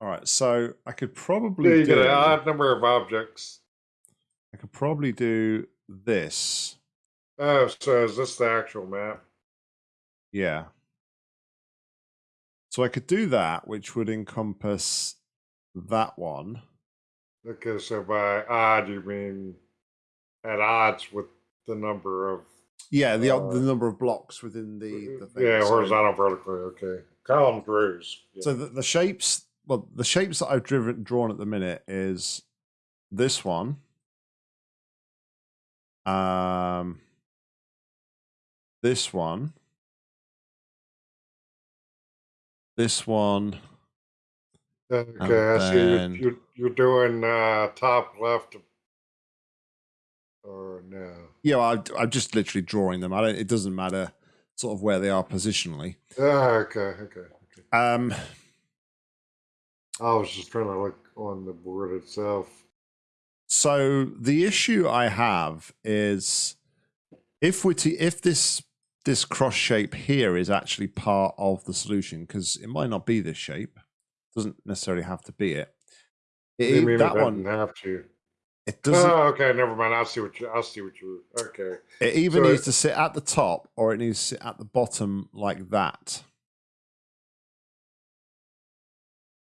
All right, so I could probably Yeah, you do, get an odd number of objects. I could probably do this. Oh, so is this the actual map? Yeah. So I could do that, which would encompass that one. Okay, so by odd you mean at odds with the number of Yeah, the Uh, the number of blocks within the, the thing. yeah So- horizontal vertically. Okay, column rows. Yeah. So the, the shapes, well, the shapes that I've driven drawn at the minute is this one. Um, this one. This one. okay, I see then- you, you, you're doing uh, top left. Or no? Yeah, I, I'm just literally drawing them. I don't. It doesn't matter sort of where they are positionally. Ah, okay, okay, okay. Um, I was just trying to look on the board itself. so the issue I have is if we to, if this this cross shape here is actually part of the solution because it might not be this shape, doesn't necessarily have to be it. It- mean that it one doesn't have to? it doesn't. Oh, okay, never mind. I'll see what you. I see what you. Okay. It either So needs it- to sit at the top or it needs to sit at the bottom like that,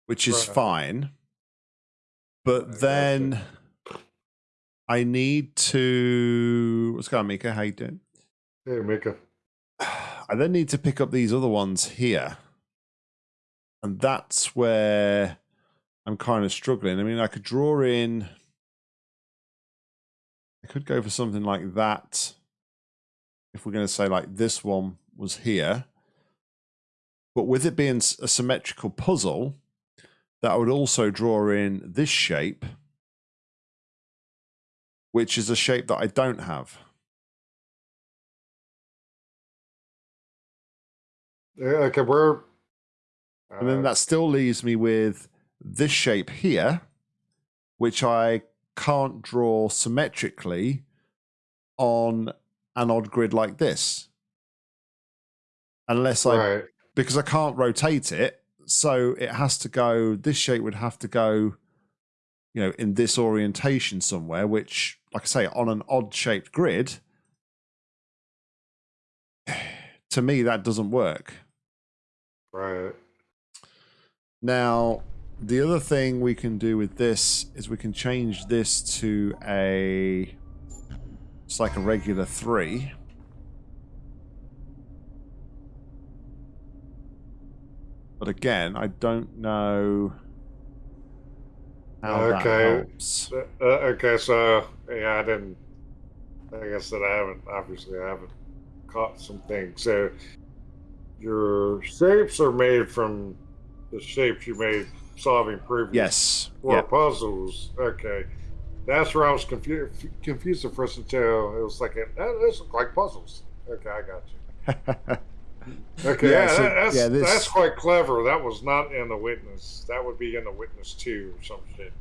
which is Right. fine. But gotcha. then I need to. What's going on, Mika? How you doing? Hey, Mika. I then need to pick up these other ones here. And that's where I'm kind of struggling. I mean, I could draw in. I could go for something like that. If we're going to say, like, this one was here. But with it being a symmetrical puzzle, that would also draw in this shape, which is a shape that I don't have. Yeah, okay, we're. And then uh, that still leaves me with this shape here, which I can't draw symmetrically on an odd grid like this. Unless I, right. because I can't rotate it. So it has to go, this shape would have to go, you know, in this orientation somewhere, which, like I say, on an odd shaped grid, to me, that doesn't work. Right. Now, the other thing we can do with this is we can change this to a. It's like a regular three. But again, I don't know how Okay. that helps. Uh, uh, okay, so yeah, I didn't. I said, I haven't. Obviously, I haven't caught some things. So your shapes are made from the shapes you made solving previous Yes. four Yeah. puzzles. Okay, that's where I was confused. Confused at first until it was like, "Eh, those look like puzzles. Okay, I got you. Okay, Yeah, so- that- that's yeah, this- that's quite clever. That was not in the witness. That would be in the witness two or some shit.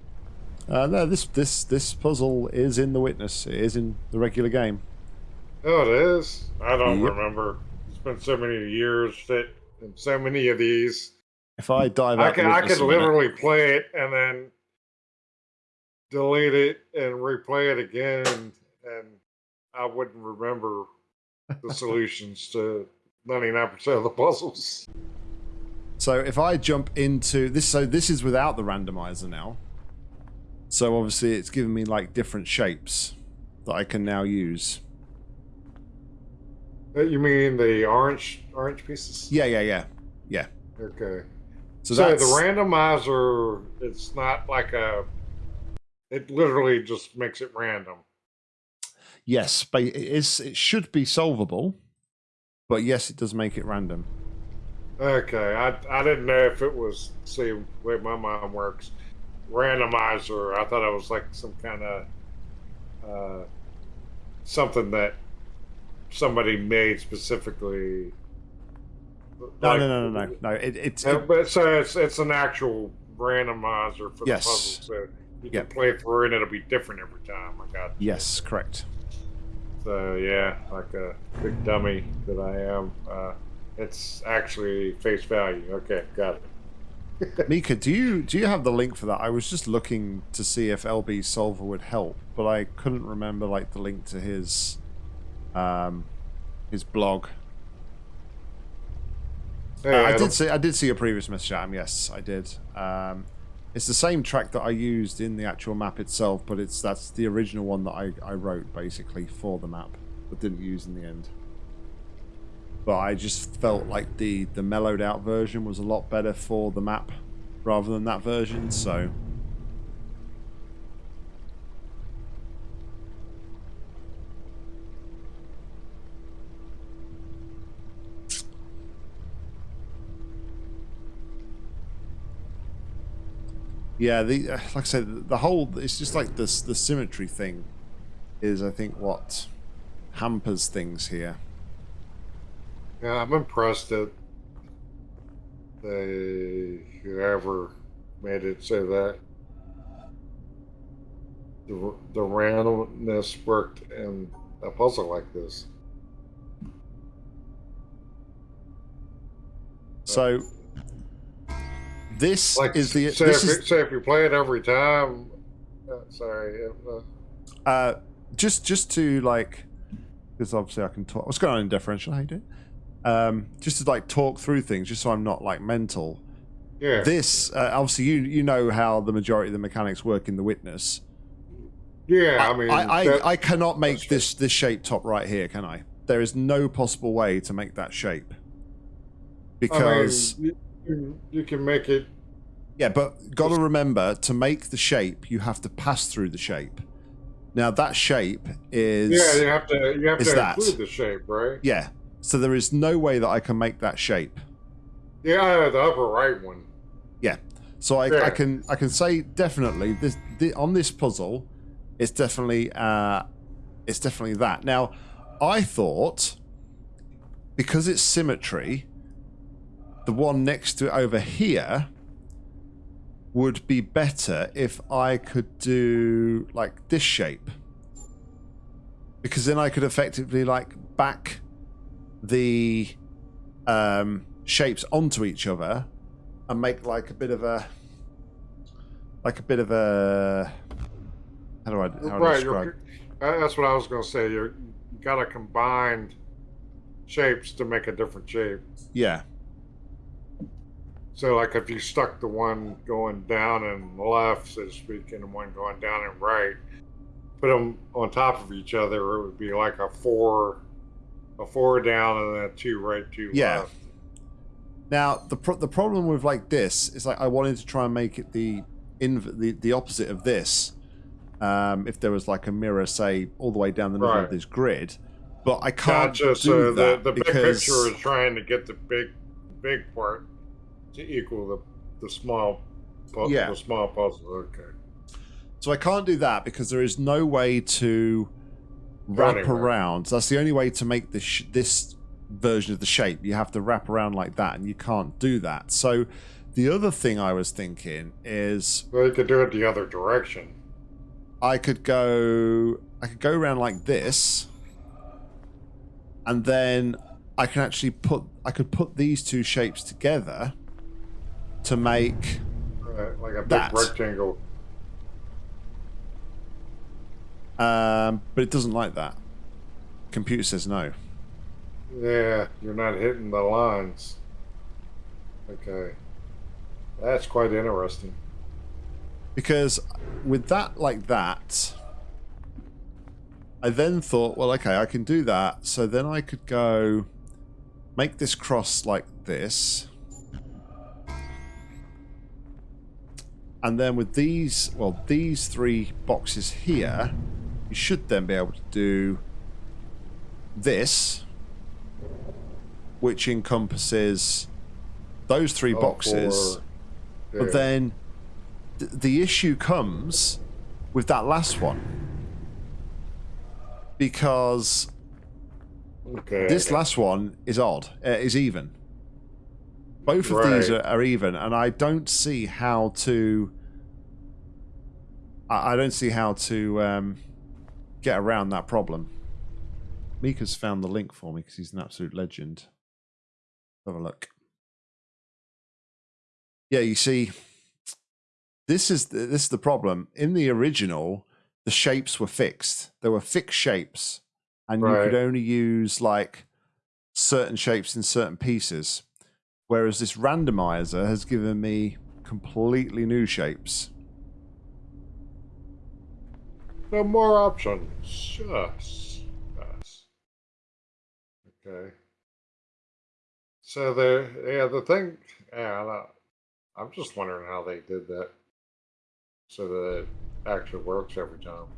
uh, no, this this this puzzle is in the witness. It is in the regular game. Oh, it is. I don't Yep. remember. It's been so many years that and so many of these. If I dive I the I could a minute- literally play it and then delete it and replay it again, and I wouldn't remember the solutions to ninety nine percent of the puzzles. So if I jump into this, so this is without the randomizer now. So obviously it's giving me like different shapes that I can now use. Uh, You mean the orange orange pieces? Yeah, yeah, yeah, yeah. Okay. So, So, the randomizer, it's not like a. It literally just makes it random. yes, but it is. It should be solvable, but yes, it does make it random. Okay, I I didn't know if it was see the way my mind works, randomizer. I thought it was like some kind of uh, something that somebody made specifically. No, Like- no, no, no, no, no. It, it's it- but so it's it's an actual randomizer for Yes. the puzzle, so you Yep. can play through and it'll be different every time. I got yes, correct. So yeah, like a big dummy that I am. Uh, it's actually face value. Okay, got it. Mika, do you do you have the link for that? I was just looking to see if LB Solver would help, but I couldn't remember like the link to his um his blog. Uh, I did see I did see a previous message, Adam. Yes, I did. Um, it's the same track that I used in the actual map itself, but it's that's the original one that I, I wrote basically for the map, but didn't use in the end. But I just felt like the the mellowed out version was a lot better for the map rather than that version, so Yeah, the uh, like I said, the whole it's just like this the symmetry thing is I think what hampers things here. Yeah, I'm impressed that they whoever made it say that the the randomness worked in a puzzle like this. So this like, is the. Say, this if, is, if you play it every time. Uh, sorry. Uh, uh, just just to like, because obviously I can talk. What's going on in differential? How you doing? Um, just to like talk through things, just so I'm not like mental. Yeah. This uh, obviously you you know how the majority of the mechanics work in the witness. Yeah, I, I mean, I I, I cannot make this this shape top right here, can I? There is no possible way to make that shape because. I mean, you can make it. Yeah, but got to remember to make the shape, you have to pass through the shape. Now that shape is yeah, you have to you have to that. include the shape, right? Yeah, so there is no way that I can make that shape. Yeah, the upper right one. Yeah, so I, yeah. I can I can say definitely this, this on this puzzle, it's definitely uh, it's definitely that. Now, I thought because it's symmetry the one next to it over here would be better if I could do like this shape. Because then I could effectively like back the um, shapes onto each other and make like a bit of a like a bit of a how do I how do I describe? That's what I was going to say. You're, you got to combine shapes to make a different shape. Yeah. So, like if you stuck the one going down and left, so to speak, and the one going down and right, put them on top of each other, it would be like a four, a four down and then a two right, two yeah. left. Now the pro- the problem with like this is like I wanted to try and make it the inv- the the opposite of this. Um, if there was like a mirror, say all the way down the middle right. of this grid, but I can't gotcha. do so that the, the because big picture is trying to get the big, big part to equal the the small, pu- Yeah. the small puzzle. Okay. So I can't do that because there is no way to wrap anywhere. around. That's the only way to make this sh- this version of the shape. You have to wrap around like that, and you can't do that. So the other thing I was thinking is Well, you could do it the other direction. I could go I could go around like this, and then I can actually put I could put these two shapes together to make like a big That. rectangle. um, but it doesn't like that. Computer says no. Yeah, you're not hitting the lines. Okay. That's quite interesting. because with that like that i then thought well okay i can do that so then i could go make this cross like this and then with these well these three boxes here you should then be able to do this which encompasses those three Oh, boxes but then th- the issue comes with that last one. Because okay. this last one is odd, uh, is even. Both of these are, are even, and I don't see how to. I, I don't see how to um, get around that problem. Mika's found the link for me because he's an absolute legend. Have a look. Yeah, you see, this is the, this is the problem. In the original, the shapes were fixed. There were fixed shapes, and you could only use like certain shapes in certain pieces. Whereas this randomizer has given me completely new shapes. No more options. Yes. Yes. Okay. So the yeah the thing yeah I don't- I'm just wondering how they did that so that it actually works every time.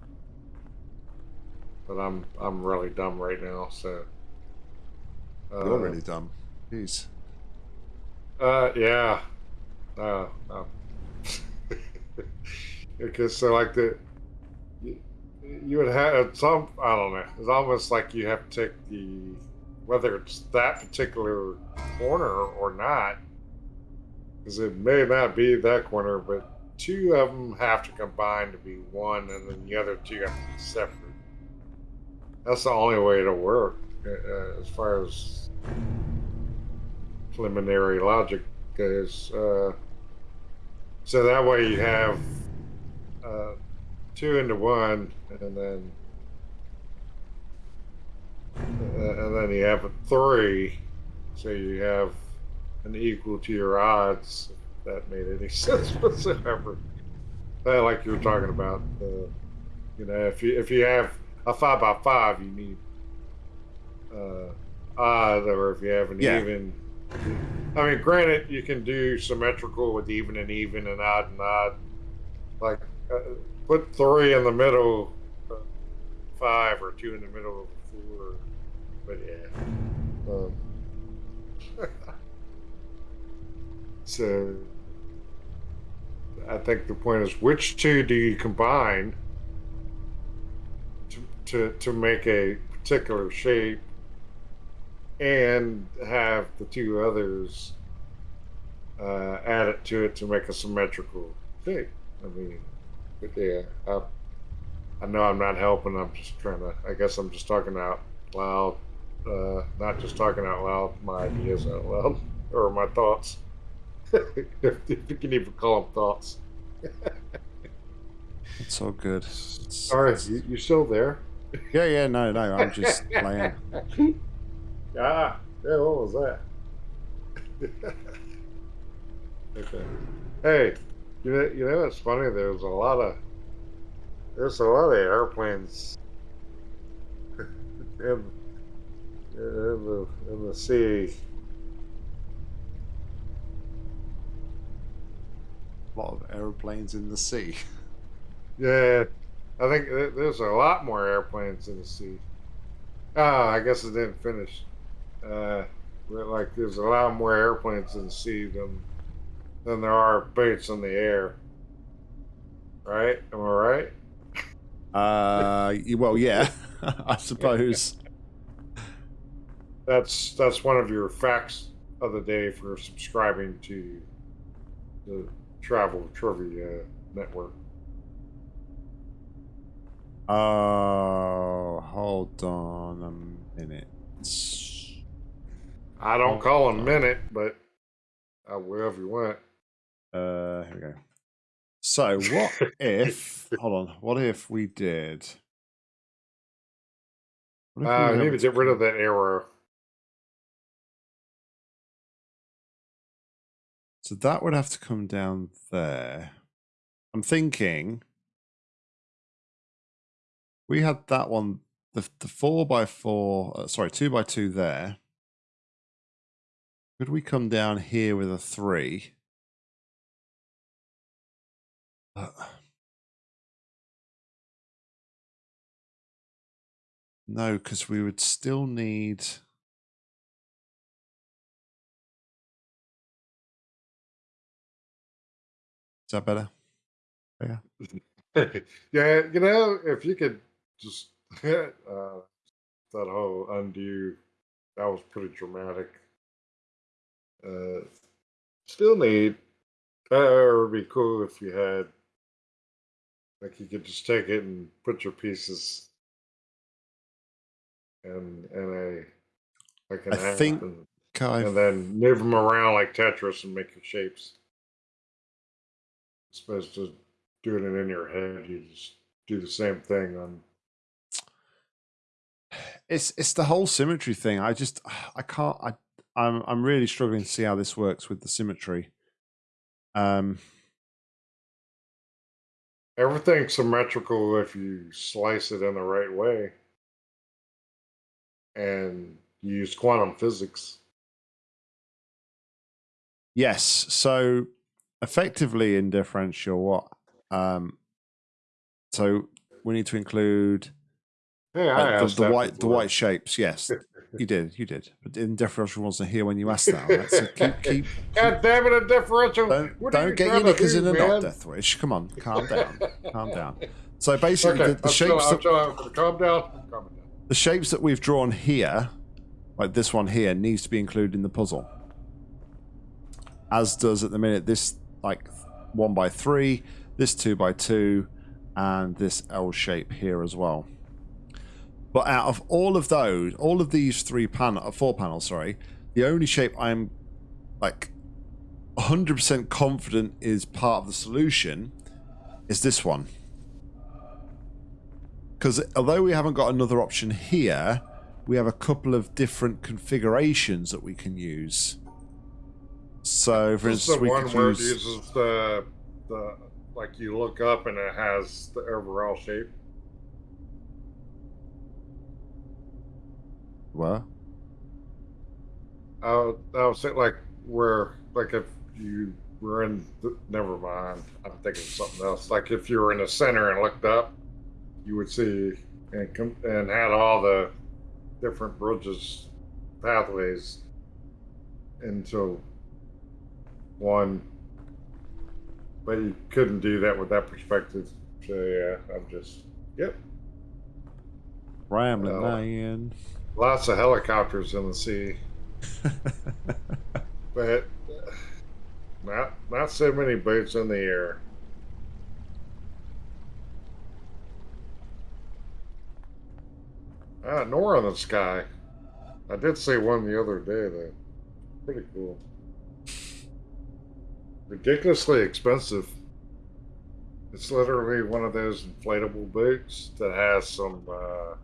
But I'm I'm really dumb right now, so. Uh, You're really dumb. Jeez. Uh, yeah. Uh, no. because so like the you, you would have some I don't know. It's almost like you have to take the whether it's that particular corner or not, because it may not be that corner, but two of them have to combine to be one, and then the other two have to be separate. That's the only way it'll work, uh, as far as preliminary logic goes. Uh, so that way you have uh, two into one, and then uh, and then you have a three, so you have an equal to your odds. If that made any sense whatsoever. Like you were talking about, uh, you know, if you if you have a five by five, you need uh, odd, or if you have an Yeah. even. I mean, granted, you can do symmetrical with even and even and odd and odd. Like, uh, put three in the middle, of five, or two in the middle of four. But yeah. Um, so, I think the point is which two do you combine to, to, to make a particular shape and have the two others uh, it to it to make a symmetrical shape. I mean, but yeah, I, I know I'm not helping. I'm just trying to. I guess I'm just talking out loud, uh, not just talking out loud my ideas out loud or my thoughts. if, if you can even call them thoughts. It's all good. It's- All right, you, you still there? Yeah, yeah, no, no. I'm just playing. Ah, yeah, what was that? okay. Hey, you know, you know what's funny? There's a lot of there's a lot of airplanes in, in the in the sea. A lot of aeroplanes in the sea. Yeah, I think there's a lot more airplanes in the sea. Ah, I guess it didn't finish. Uh, like there's a lot more airplanes in the sea than than there are boats in the air. Right? Am I right? Uh, well, yeah, I suppose. That's that's one of your facts of the day for subscribing to the Travel Trivia Network. Oh, hold on a minute. I don't call them minute, but I will if you want. Uh, here we go. So, what if? hold on. What if we did? What if Uh, need to get rid of that error. So that would have to come down there. I'm thinking we had that one, the the four by four, uh, sorry, two by two there. Could we come down here with a three? Uh, no, because we would still need. Is that better? Yeah. yeah, you know, if you could just uh, that whole undo, that was pretty dramatic. Uh, still need, uh, it would be cool if you had, like, you could just take it and put your pieces in in a like an I think and, and then move them around like Tetris and make your shapes. as opposed to doing it in your head. You just do the same thing on. It's it's the whole symmetry thing. I just I can't I I'm I'm really struggling to see how this works with the symmetry. Um Everything's symmetrical if you slice it in the right way and use quantum physics. Yes. So effectively in differential, what? Um, so we need to include I the, the white the white shapes. Yes, you did. You did. But in differential wasn't here when you asked that. Right? So keep keep. God damn it, a differential. Don't, What don't you get your knickers do, in a knot, Deathwish. Come on, calm down, calm down. So basically, Okay, the, the shapes I'm that, out. calm down. I'm down. the shapes that we've drawn here, like this one here, needs to be included in the puzzle. As does at the minute this like one by three, this two by two, and this L shape here as well. But out of all of those, all of these three panel, uh, four panels, sorry, the only shape I'm like 100% confident is part of the solution is this one. Because although we haven't got another option here, we have a couple of different configurations that we can use. So, for instance, the we could where it use. uses the the like you look up and it has the overall shape. Well, I would, I would say like where like if you were in the, never mind I'm thinking of something else. Like if you were in the center and looked up you would see and com- and had all the different bridges pathways into one. But you couldn't do that with that perspective. So yeah I'm just yep. Rambling Well. Lots of helicopters in the sea but not not so many boats in the air. Ah, nor in the sky. I did see one the other day though. Pretty cool. Ridiculously expensive. It's literally one of those inflatable boats that has some uh,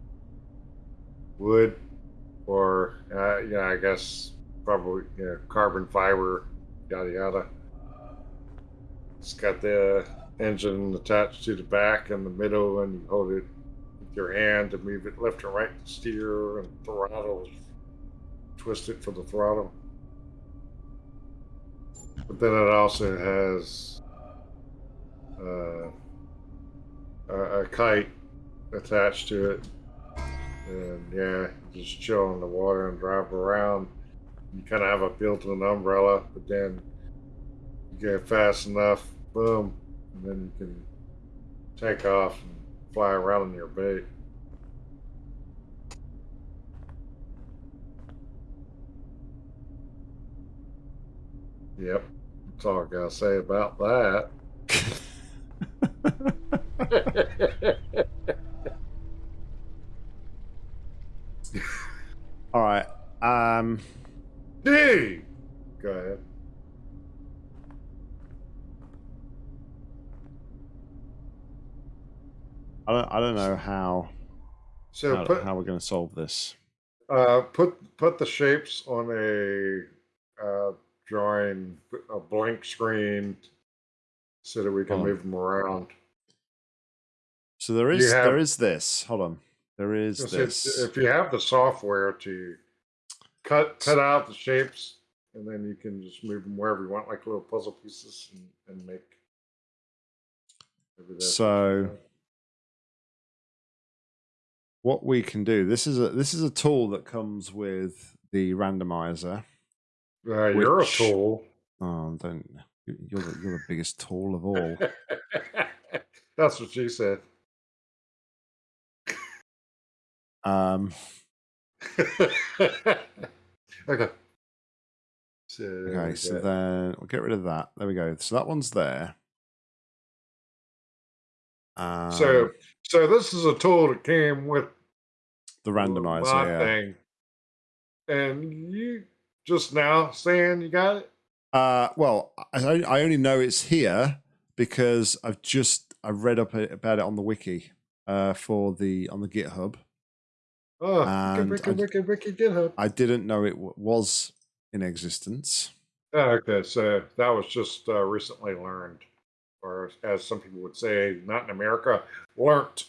wood or uh, yeah, I guess probably you know, carbon fiber, yada yada. It's got the engine attached to the back and the middle, and you hold it with your hand to move it left and right to steer, and throttle, twist it for the throttle. But then it also has uh, a, a kite attached to it and yeah, just chill in the water and drive around. You kind of have a built-in umbrella, but then you get fast enough, boom, and then you can take off and fly around in your bait. Yep, that's all I gotta say about that. All right. Um, D. Go ahead. I don't. I don't know how So how, put how we're going to solve this. uh, put put the shapes on a uh, drawing, a blank screen, so that we can Oh. move them around. So there is have, there is this. Hold on. There is this. If, you have the software to cut cut out the shapes, and then you can just move them wherever you want, like little puzzle pieces, and, and make. maybe that's what you So- what we can do. This is a this is a tool that comes with the randomizer. Uh, you're a tool. Oh, don't you- you're the, you're the biggest tool of all. That's what she said. Um, okay. So, okay, so yeah. then we'll get rid of that. There we go. So that one's there. Um, so so this is a tool that came with the randomizer, yeah. thing, and you just now saying you got it. Uh, well, I, I only know it's here because I've just I read up about it on the wiki uh, for the on the GitHub. Oh, And wiki, wiki, wiki, GitHub. I didn't know it w- was in existence. Oh, okay, so that was just uh, recently learned, or as some people would say, not in America, learnt.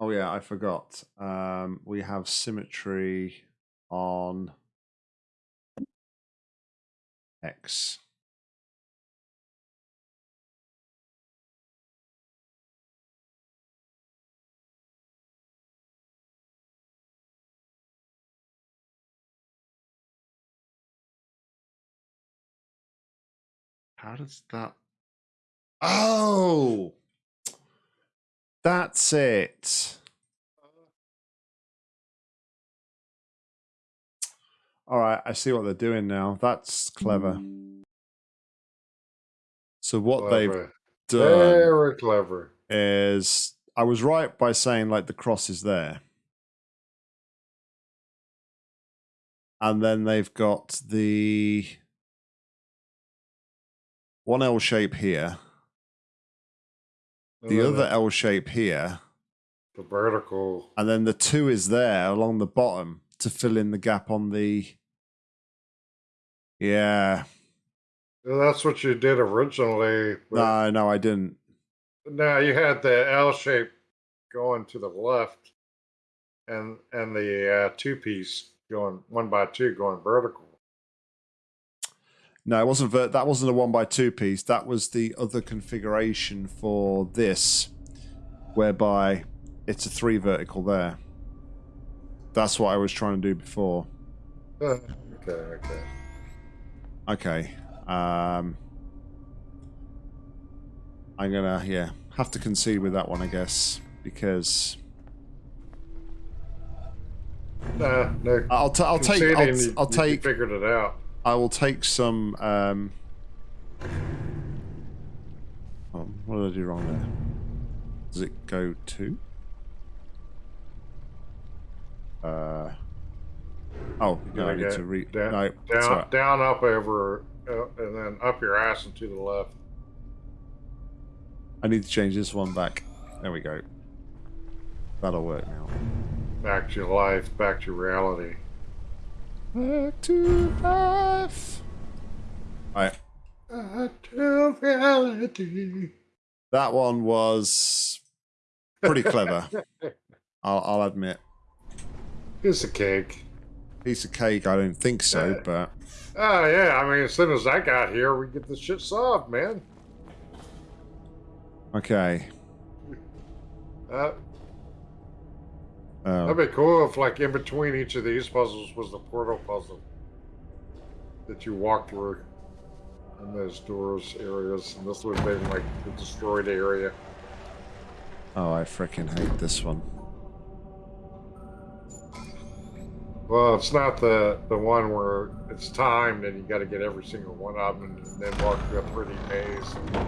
Oh yeah, I forgot. Um, we have symmetry on X. How does that? Oh, that's it. All right, I see what they're doing now. That's clever. So what they've done Very clever. is I was right by saying like the cross is there. And then they've got the one L shape here, the other L shape here, the vertical. and then the two is there along the bottom to fill in the gap on the Yeah. That's what you did originally. No, no, I didn't. No, you had the L shape going to the left, and and the uh, two piece going one by two going vertical. No, it wasn't. Ver- that wasn't a one by two piece. That was the other configuration for this, whereby it's a three vertical there. That's what I was trying to do before. Uh, okay, okay. Okay. Um, I'm gonna yeah have to concede with that one, I guess, because Nah, no. I'll t- I'll take I'll, t- you- I'll you take figured it out. I will take some. Um, oh, what did I do wrong there? Does it go to? Uh. Oh no, I need to read. down, no, down, down, up over, uh, and then up your ass and to the left. I need to change this one back. There we go. That'll work now. Back to life, back to reality. Back to life. Alright, Back to reality. that one was pretty clever. I'll, I'll admit. Piece of cake. Piece of cake, I don't think so, Yeah. but Oh yeah, I mean, as soon as I got here, we get the shit solved, man. okay. Uh, Um, that'd be cool if, like, in between each of these puzzles was the portal puzzle that you walk through in those doors areas, and this would have been like the destroyed area. oh, I freaking hate this one. Well, it's not the the one where it's timed and you got to get every single one of them and then walk through a 3D maze.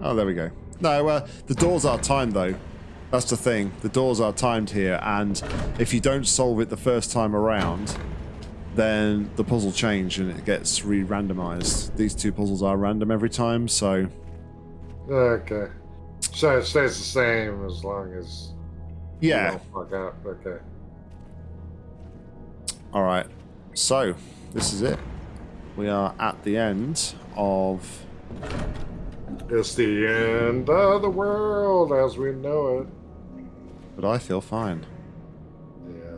Oh, there we go. No, uh, the doors are timed though. That's the thing. The doors are timed here, and if you don't solve it the first time around, then the puzzle change and it gets re-randomized. These two puzzles are random every time, so Okay, so it stays the same as long as yeah. fuck up. Okay. All right. So this is it. We are at the end of. It's the end of the world as we know it. But I feel fine. Yeah.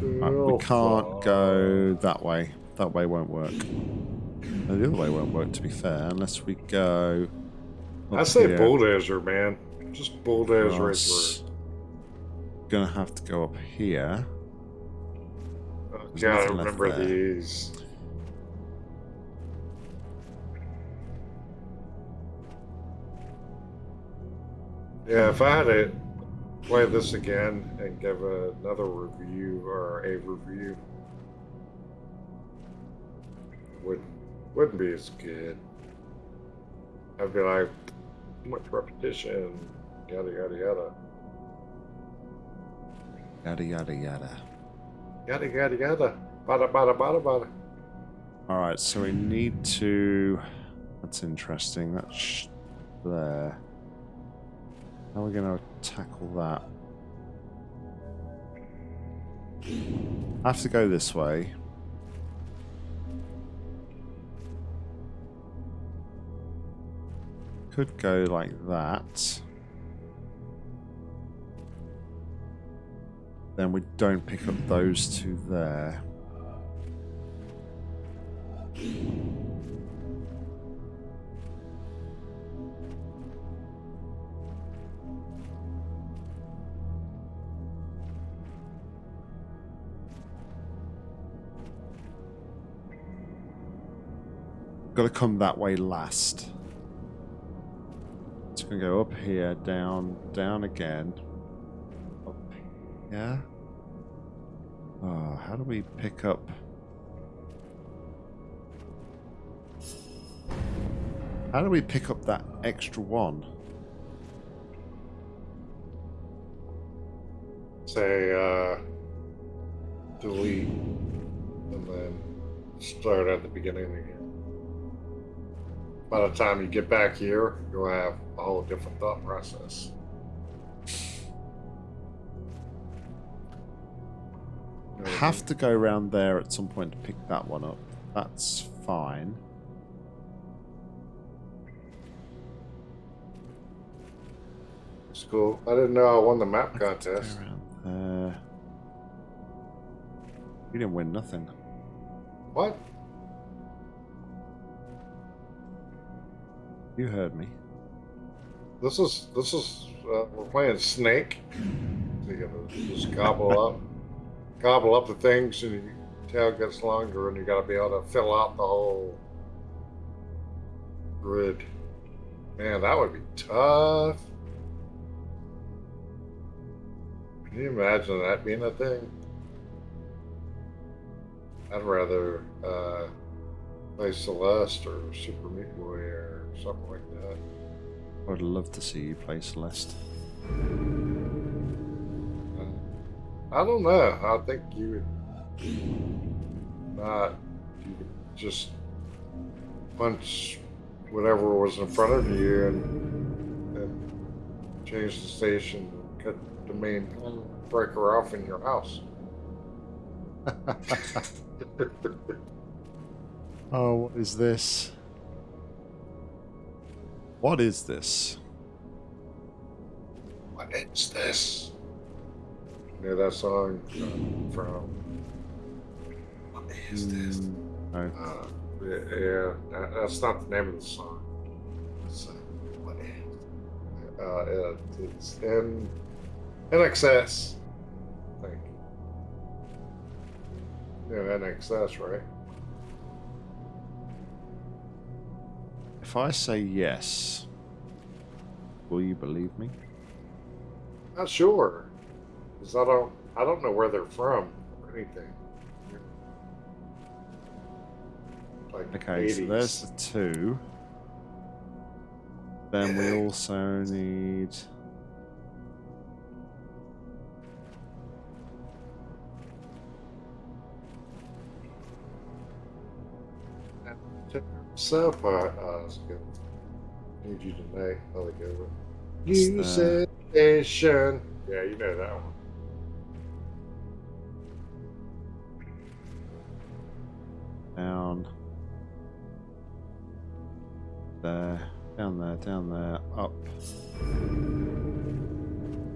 Right, we can't go that way. That way won't work. No, the other way won't work. To be fair, unless we go. I say here. bulldozer, man. Just bulldoze right through. Gonna have to go up here. Oh, There's gotta remember there. these. Yeah, if I had to play this again and give another review or a review, wouldn't wouldn't be as good. I'd be like, too much repetition, yada yada yada, Yada yada yada. yada yada yada, bada bada bada bada. All right, so we need to. That's interesting. That's there. How are we going to tackle that? I have to go this way. Could go like that. Then we don't pick up those two there. Got to come that way last. It's going to go up here, down, down again. Up here. Oh, how do we pick up... How do we pick up that extra one? Say, uh, delete, and then start at the beginning again. By the time you get back here, you'll have a whole different thought process. Have to go around there at some point to pick that one up. That's fine. It's cool. I didn't know I won the map contest. Uh, you didn't win nothing. What? You heard me. This is this is uh, we're playing Snake. So you gotta just gobble up, gobble up the things, and your tail gets longer, and you gotta be able to fill out the whole grid. Man, that would be tough. Can you imagine that being a thing? I'd rather uh, play Celeste or Super Meat Boy something like that. I would love to see you play Celeste. Uh, I don't know. I think you would not. You could just punch whatever was in front of you and, and change the station, cut the main breaker off in your house. oh, what is this? What is this? What is this? You know that song from. What is this? Mm. Uh, yeah, yeah, that- that's not the name of the song. It's, uh, what is? Uh, it, it's in NXS. I think. Yeah, INXS, right? If I say yes, will you believe me? Not sure, because I don't. I don't know where they're from or anything. Like Okay, so there's the two. Then we also need. So far, uh, that's good. Need you tonight. Another good one. It's New the- sensation. Yeah, you know that one. down there, down there, down there, up.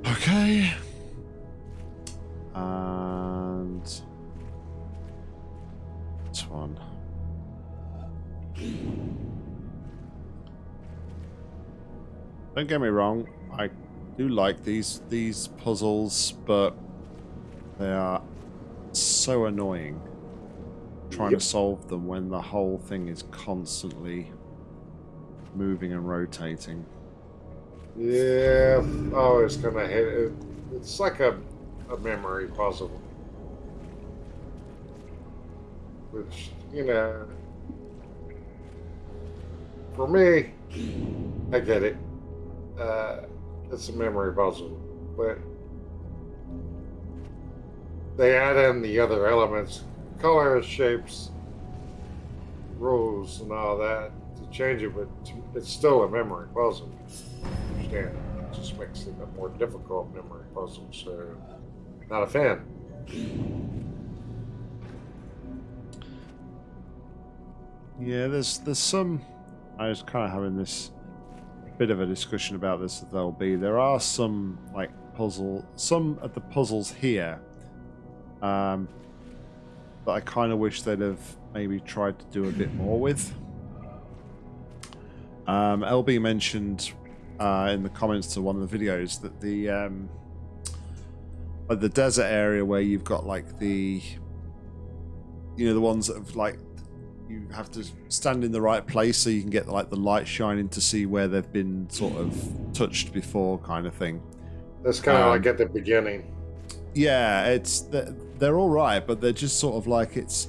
Okay. And this one. Don't get me wrong, I do like these these puzzles, but they are so annoying trying Yep. to solve them when the whole thing is constantly moving and rotating. Yeah, oh, it's gonna hit it. It's like a, a memory puzzle. Which, you know, for me, I get it. Uh, it's a memory puzzle. But they add in the other elements colors, shapes, rules and all that to change it, but it's still a memory puzzle. Understand? It just makes it a more difficult memory puzzle. So, not a fan. Yeah, there's there's some. I was kind of having this bit of a discussion about this at LB. There are some like puzzle, some of the puzzles here, um, that I kind of wish they'd have maybe tried to do a bit more with. Um, LB mentioned uh, in the comments to one of the videos that the um, like the desert area where you've got like the you know the ones that have like you have to stand in the right place so you can get like the light shining to see where they've been sort of touched before kind of thing That's kind of Um, like at the beginning. yeah it's they're, they're all right but they're just sort of like it's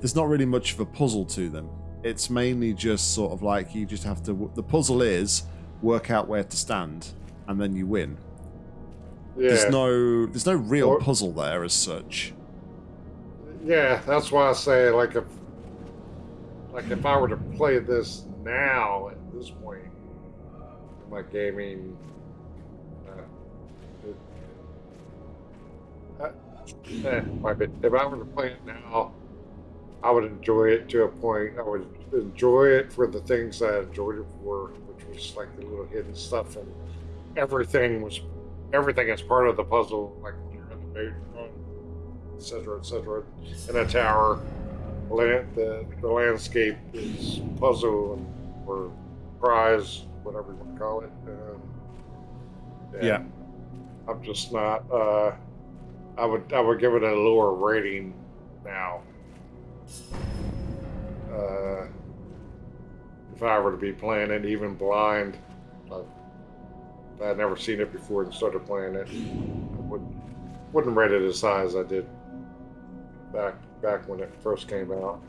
there's not really much of a puzzle to them it's mainly just sort of like you just have to the puzzle is work out where to stand and then you win Yeah. there's no there's no real Or- puzzle there as such Yeah, that's why I say like if like if I were to play this now at this point in my gaming uh, it, uh, if I were to play it now I would enjoy it to a point I would enjoy it for the things I enjoyed it for which was like the little hidden stuff and everything was everything is part of the puzzle like you're in the boat etc., etc. In a tower, land, the the landscape is puzzle and or prize, whatever you want to call it. Um, Yeah. I'm just not. Uh, I would I would give it a lower rating now. Uh, if I were to be playing it, even blind, if I had never seen it before and started playing it, I wouldn't wouldn't rate it as high as I did back back when it first came out.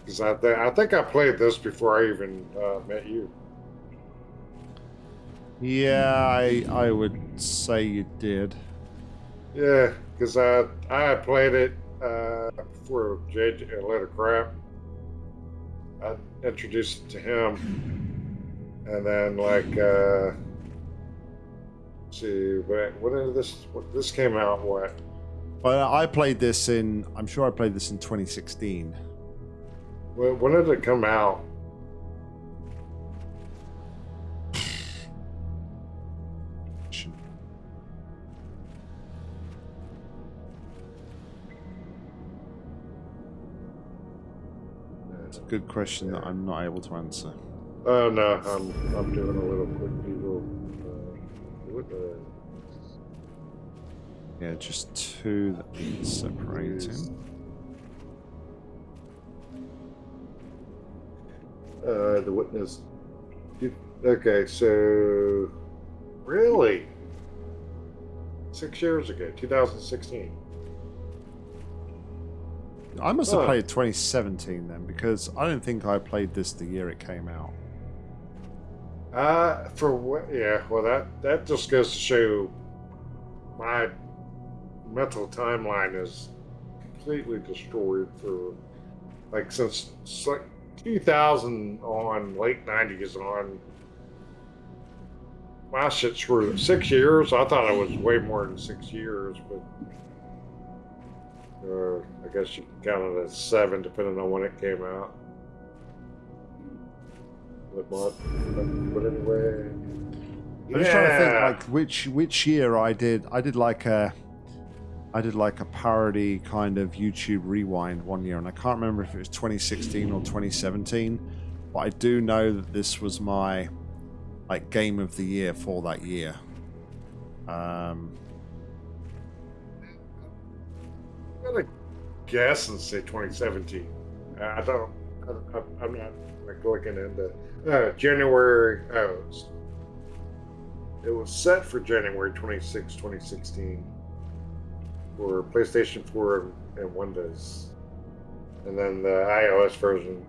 Because I, th- I think I played this before I even uh, met you. yeah i i would say you did Yeah, because I I played it uh, before JJ let it crap. I introduced it to him, and then like uh, let's see, what when did this what, this came out? What Well, I played this in. I'm sure I played this in 2016. when, when did it come out? It's a good question that I'm not able to answer. Oh no, I'm I'm doing a little quick Google. Uh, what the- Yeah, just two that need separating. Uh, the witness. Okay, so really, six years ago, 2016. I must have played 2017 then, because I don't think I played this the year it came out. Uh, for what? Yeah, well, that that just goes to show my mental timeline is completely destroyed for like since like 2000 on, late 90s on. My shit screwed. Six years? I thought it was way more than six years, but uh, I guess you can count it as seven, depending on when it came out. But, but, but anyway, I'm just trying to think like which which year I did. I did like a. I did like a parody kind of YouTube rewind one year, and I can't remember if it was 2016 or 2017, but I do know that this was my like game of the year for that year. Um, I'm gonna guess and say 2017. Uh, I don't. I, I'm not like looking into uh, January. Oh, it was, it was set for January 26, 2016, for PlayStation 4 and, Windows, and then the iOS version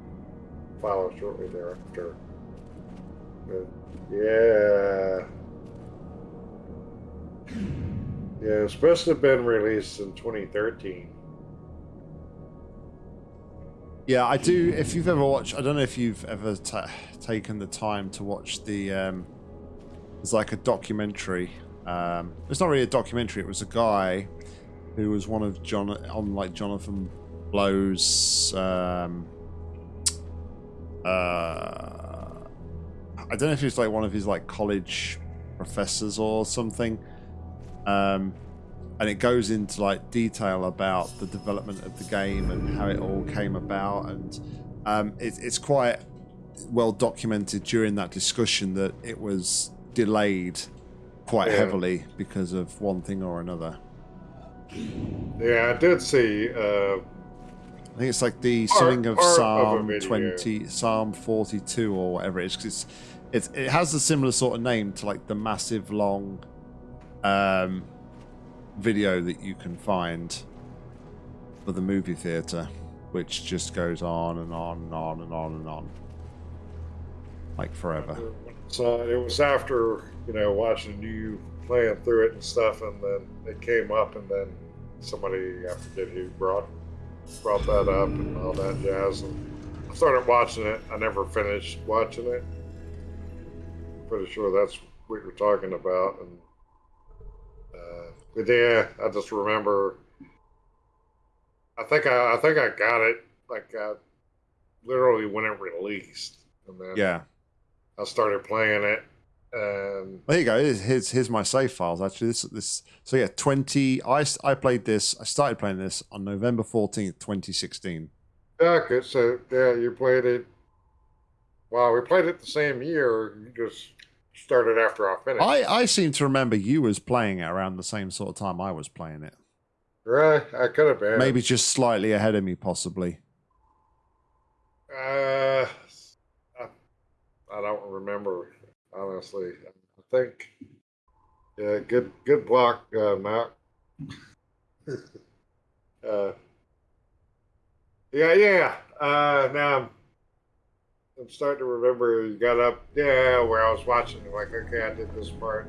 followed shortly thereafter. But yeah. Yeah, it's supposed to have been released in 2013. Yeah, I do. If you've ever watched, I don't know if you've ever ta taken the time to watch the. Um, it's like a documentary. Um, it's not really a documentary. It was a guy who was one of John on like Jonathan Blow's. Um, uh, I don't know if he's like one of his like college professors or something. Um, and it goes into like detail about the development of the game and how it all came about and um, it, it's quite well documented during that discussion that it was delayed quite Yeah. heavily because of one thing or another Yeah, I did see. Uh, i think it's like the Part- something of part of psalm 20 psalm 42 or whatever it is 'cause it's, it's it has a similar sort of name to like the massive long um video that you can find for the movie theater which just goes on and on and on and on and on like forever so it was after you know watching you playing through it and stuff, and then it came up, and then somebody I forget who brought brought that up and all that jazz, and I started watching it. I never finished watching it. Pretty sure that's what you're talking about, and uh, but yeah, I just remember. I think I, I think I got it like uh, literally when it released, and then yeah I started playing it, and there you go here's, here's my save files actually this this so yeah 20 I I played this i started playing this on november 14th 2016 yeah, okay, so yeah, you played it. Wow, we played it the same year. You just started after I finished. I, I seem to remember you was playing it around the same sort of time I was playing it. right, I could have been. Maybe just slightly ahead of me, possibly. Uh, I, I don't remember honestly. I think. Yeah, good good block, uh, Matt. uh, yeah, yeah. Uh, now I'm, I'm starting to remember. You got up, yeah, where I was watching. Like, okay, I did this part.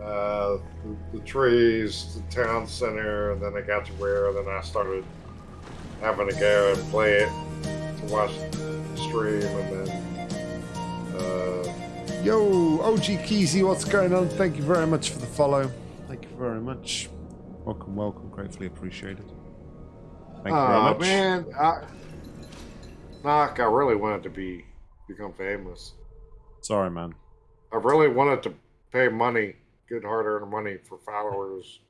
Uh, the, the trees, the town center, and then I got to where, then I started having to go and play it to watch the stream, and then. Uh, Yo, OG Keezy, what's going on? Thank you very much for the follow. Thank you very much. Welcome, welcome. Gratefully appreciated. Thank you very Aw, much. man, I, Knock, I really wanted to be become famous. Sorry, man. I really wanted to pay money, good hard-earned money for followers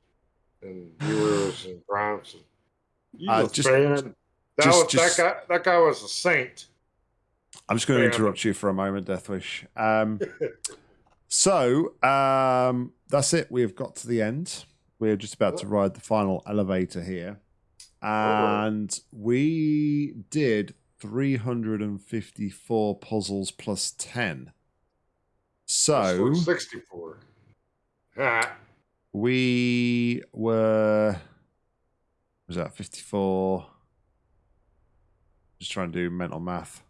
and viewers and crimes. You Uh, was just- paying- that just- was, just- that guy. That guy was a saint. I'm just going to interrupt you for a moment, Deathwish. Um, so um, that's it. We have got to the end. We're just about to ride the final elevator here, and we did 354 puzzles plus 10. So sixty-four. Ha. we were was that 54 just trying to do mental math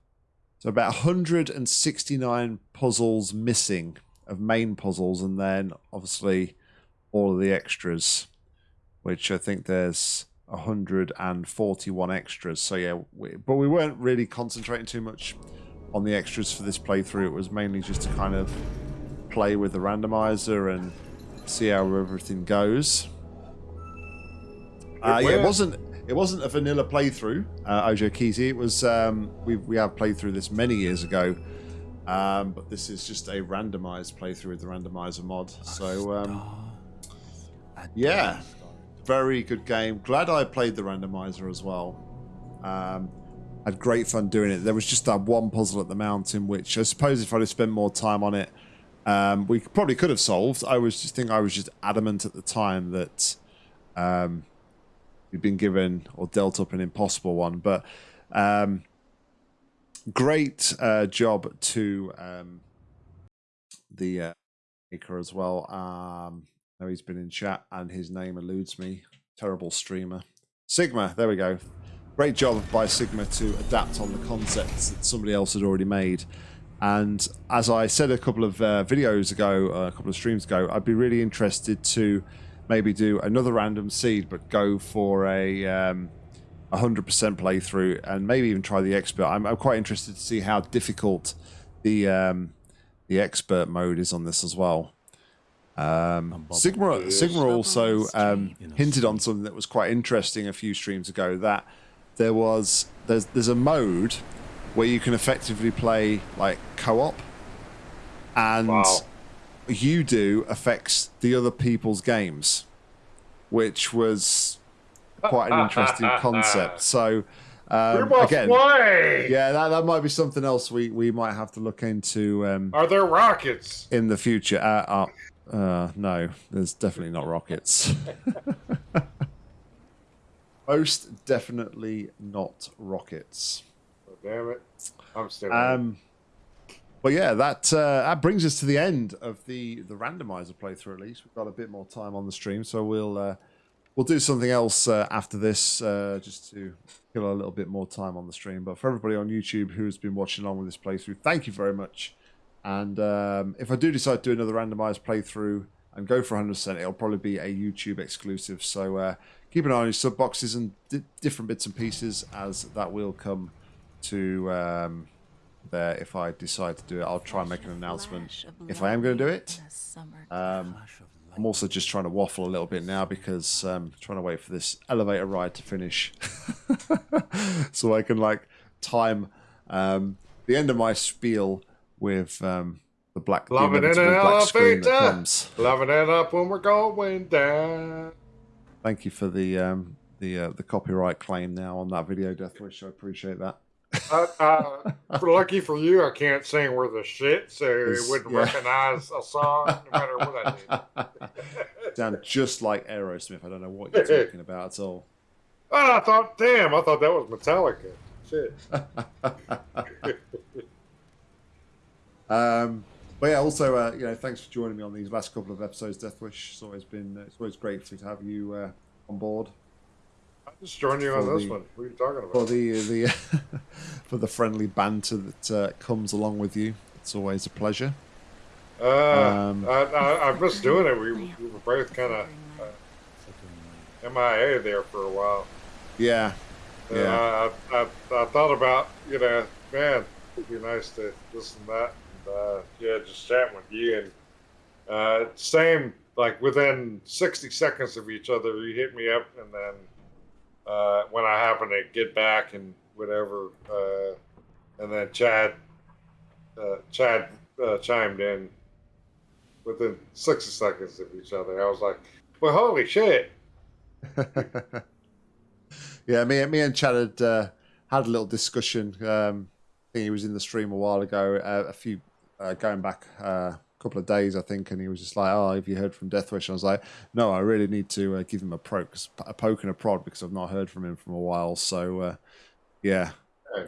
so about 169 puzzles missing of main puzzles and then obviously all of the extras which i think there's 141 extras so yeah we, but we weren't really concentrating too much on the extras for this playthrough it was mainly just to kind of play with the randomizer and see how everything goes. Uh, yeah, it wasn't it wasn't a vanilla playthrough, uh, OG Keezy. It was um, we we have played through this many years ago, um, but this is just a randomized playthrough with the randomizer mod. So um, yeah, very good game. Glad I played the randomizer as well. Um, had great fun doing it. There was just that one puzzle at the mountain, which I suppose if I'd have spent more time on it, um, we probably could have solved. I was just think I was just adamant at the time that um, we'd been given or dealt up an impossible one. But um, great uh, job to um, the uh, maker as well. Um, I know he's been in chat and his name eludes me. Terrible streamer. Sigma, there we go. Great job by Sigma to adapt on the concepts that somebody else had already made. And as I said a couple of uh, videos ago, uh, a couple of streams ago, I'd be really interested to maybe do another random seed, but go for a um, hundred percent playthrough and maybe even try the expert. I'm, I'm quite interested to see how difficult the um, the expert mode is on this as well. Um, Sigma Sigma also um, hinted on something that was quite interesting a few streams ago. That there was there's there's a mode where you can effectively play like co-op, and Wow. You do affects the other people's games, which was quite an interesting concept. So we um, must again, play. yeah, that, that might be something else we, we might have to look into um, Are there rockets? in the future. Uh, uh, uh, no, there's definitely not rockets. Most definitely not rockets. Oh, damn it! I'm still. Um, but yeah, that uh, that brings us to the end of the the randomizer playthrough. At least we've got a bit more time on the stream, so we'll uh, we'll do something else uh, after this, uh, just to kill a little bit more time on the stream. But for everybody on YouTube who's been watching along with this playthrough, thank you very much. And um, if I do decide to do another randomized playthrough and go for 100%, it'll probably be a YouTube exclusive. So uh, keep an eye on your sub boxes and di- different bits and pieces as that will come to um, there. If I decide to do it, I'll try and make an announcement if I am going to do it. Um, I'm also just trying to waffle a little bit now because um, trying to wait for this elevator ride to finish, so I can like time um, the end of my spiel with um, the black the Loving in an inevitable black screen that comes. Loving it up when we're going down. Thank you for the um, the uh, the copyright claim now on that video, Deathwish. I appreciate that. Uh, uh, for lucky for you, I can't sing worth a shit," so it wouldn't yeah. recognize a song no matter what I did. Sound just like Aerosmith. I don't know what you're talking about at all. Oh, I thought, damn, I thought that was Metallica. Shit. Um, but yeah, also, uh, you know, thanks for joining me on these last couple of episodes, Deathwish. It's always been, it's always great to have you uh, on board I just you on this the- one. What are you talking about? for the the for the friendly banter that uh, comes along with you. It's always a pleasure. Uh, um, I, I, I missed doing it. We, we were both kind of uh, MIA there for a while. Yeah, And Yeah. I, I, I, I thought about, you know, man, it'd be nice to this and that. And, uh, yeah, just chatting with you. And uh, same, like within 60 seconds of each other, you hit me up. And then uh, when I happen to get back and whatever, uh, and then Chad, uh, Chad uh, chimed in within 60 seconds of each other. I was like, well, holy shit. yeah. Me, me and Chad had uh, had a little discussion. Um, I think he was in the stream a while ago, uh, a few going back uh, couple of days, I think, and he was just like, "Oh, have you heard from Deathwish?" And I was like, "No, I really need to uh, give him a pro, a poke and a prod because I've not heard from him from a while." So, uh, yeah, you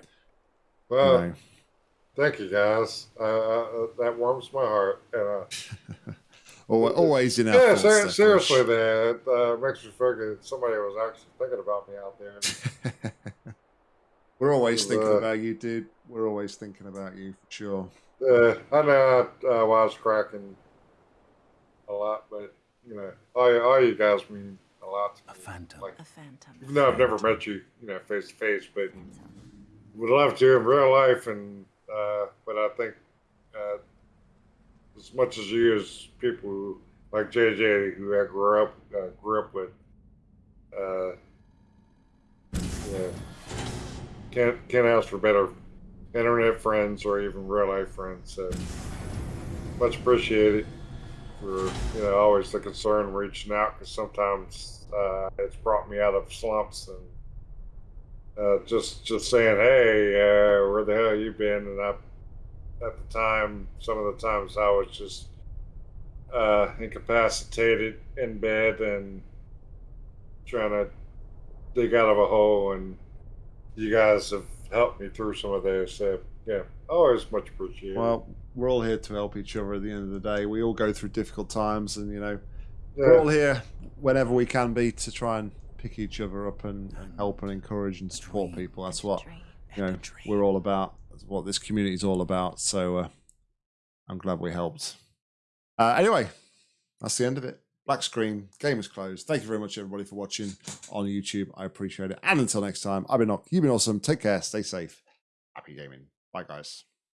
Well, know. Thank you, guys. Uh, uh, that warms my heart. And, uh, always in our yeah, ser- seriously, man, it uh, makes me. Somebody was actually thinking about me out there. We're always Uh, thinking about you, dude. We're always thinking about you for sure. Uh, I know I uh, was cracking a lot, but you know, all, you- all you guys mean a lot to A phantom. Like, A phantom. even though I've never met you, you know, face to face, but would love to in real life. And uh, but I think uh, as much as you, as people who, like JJ, who I grew up uh, grew up with, uh, yeah, can't can't ask for better internet friends or even real life friends. So much appreciated for you know always the concern reaching out because sometimes uh, it's brought me out of slumps and uh, just just saying hey uh, where the hell you been and I at the time some of the times I was just uh, incapacitated in bed and trying to dig out of a hole and you guys have helped me through some of those so yeah always much appreciated Well, we're all here to help each other at the end of the day. We all go through difficult times, and you know, yeah. we're all here whenever we can be to try and pick each other up and, and help and encourage and support people. That's what you know we're all about. That's what this community is all about. So uh, I'm glad we helped. Uh, anyway, that's the end of it. Black screen, game is closed. Thank you very much, everybody, for watching on YouTube. I appreciate it. And until next time, I've been Nock. You've been awesome. Take care. Stay safe. Happy gaming. Bye, guys.